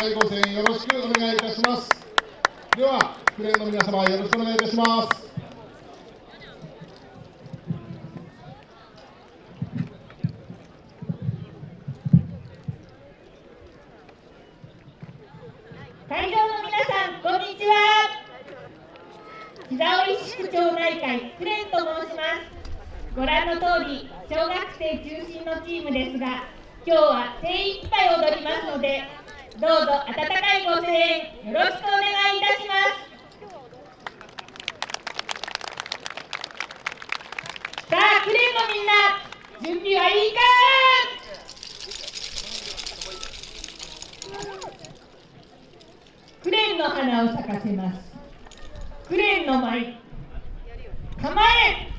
はいご声援よろしくお願いいたしますではクレーンの皆様よろしくお願いいたします会場の皆さんこんにちは膝折市区町内会クレーンと申しますご覧の通り小学生中心のチームですが今日は精一杯踊りますのでどうぞ温かいご声援よろしくお願いいたします。さあクレーンのみんな準備はいいかクレーンの花を咲かせます。クレーンの舞構え